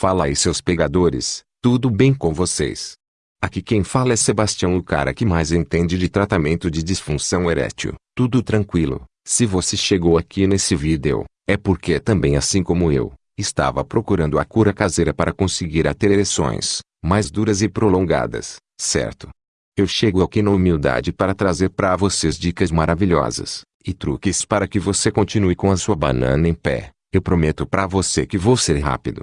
Fala aí seus pegadores, tudo bem com vocês? Aqui quem fala é Sebastião o cara que mais entende de tratamento de disfunção erétil. Tudo tranquilo, se você chegou aqui nesse vídeo, é porque também assim como eu, estava procurando a cura caseira para conseguir ter ereções, mais duras e prolongadas, certo? Eu chego aqui na humildade para trazer para vocês dicas maravilhosas, e truques para que você continue com a sua banana em pé. Eu prometo para você que vou ser rápido.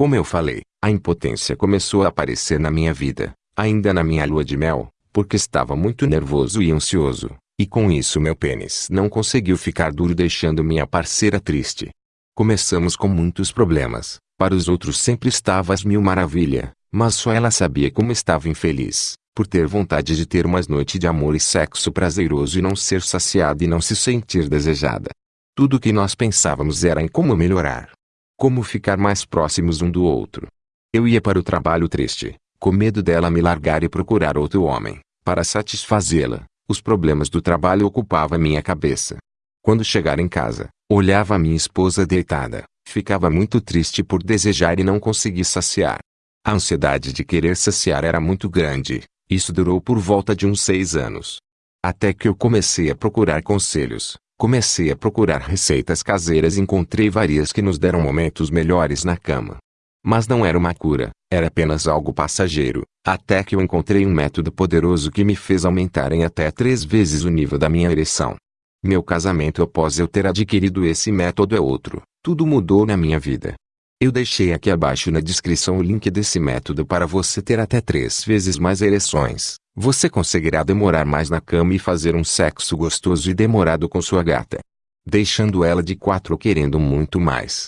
Como eu falei, a impotência começou a aparecer na minha vida, ainda na minha lua de mel, porque estava muito nervoso e ansioso, e com isso meu pênis não conseguiu ficar duro deixando minha parceira triste. Começamos com muitos problemas, para os outros sempre estava às mil maravilha, mas só ela sabia como estava infeliz, por ter vontade de ter umas noites de amor e sexo prazeroso e não ser saciada e não se sentir desejada. Tudo o que nós pensávamos era em como melhorar, como ficar mais próximos um do outro. Eu ia para o trabalho triste, com medo dela me largar e procurar outro homem, para satisfazê-la. Os problemas do trabalho ocupavam minha cabeça. Quando chegar em casa, olhava minha esposa deitada, ficava muito triste por desejar e não conseguir saciar. A ansiedade de querer saciar era muito grande, isso durou por volta de uns seis anos. Até que eu comecei a procurar conselhos, Comecei a procurar receitas caseiras e encontrei várias que nos deram momentos melhores na cama. Mas não era uma cura, era apenas algo passageiro, até que eu encontrei um método poderoso que me fez aumentar em até três vezes o nível da minha ereção. Meu casamento após eu ter adquirido esse método é outro, tudo mudou na minha vida. Eu deixei aqui abaixo na descrição o link desse método para você ter até três vezes mais ereções. Você conseguirá demorar mais na cama e fazer um sexo gostoso e demorado com sua gata. Deixando ela de quatro querendo muito mais.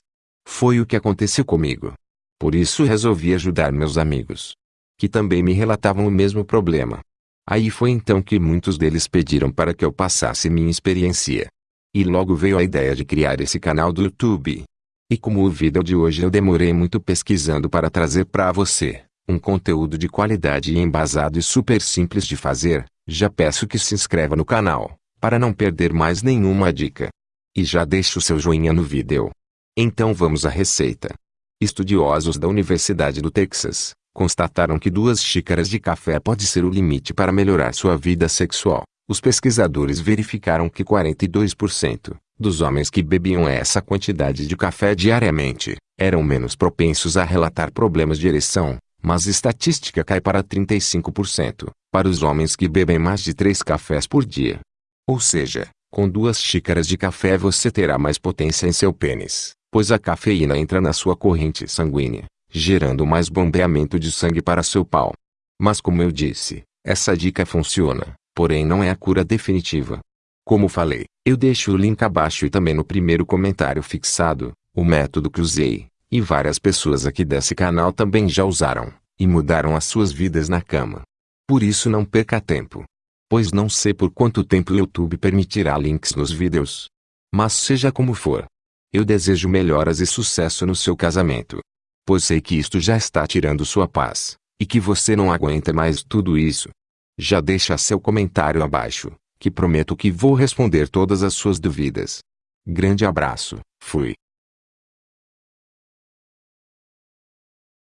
Foi o que aconteceu comigo. Por isso resolvi ajudar meus amigos. Que também me relatavam o mesmo problema. Aí foi então que muitos deles pediram para que eu passasse minha experiência. E logo veio a ideia de criar esse canal do YouTube. E como o vídeo de hoje eu demorei muito pesquisando para trazer para você, um conteúdo de qualidade e embasado e super simples de fazer, já peço que se inscreva no canal, para não perder mais nenhuma dica. E já deixe o seu joinha no vídeo. Então vamos à receita. Estudiosos da Universidade do Texas, constataram que duas xícaras de café pode ser o limite para melhorar sua vida sexual. Os pesquisadores verificaram que 42%, dos homens que bebiam essa quantidade de café diariamente, eram menos propensos a relatar problemas de ereção, mas a estatística cai para 35%, para os homens que bebem mais de 3 cafés por dia. Ou seja, com duas xícaras de café você terá mais potência em seu pênis, pois a cafeína entra na sua corrente sanguínea, gerando mais bombeamento de sangue para seu pau. Mas como eu disse, essa dica funciona, porém não é a cura definitiva. Como falei, eu deixo o link abaixo e também no primeiro comentário fixado, o método que usei, e várias pessoas aqui desse canal também já usaram, e mudaram as suas vidas na cama. Por isso não perca tempo. Pois não sei por quanto tempo o YouTube permitirá links nos vídeos. Mas seja como for. Eu desejo melhoras e sucesso no seu casamento. Pois sei que isto já está tirando sua paz, e que você não aguenta mais tudo isso. Já deixa seu comentário abaixo que prometo que vou responder todas as suas dúvidas. Grande abraço, fui.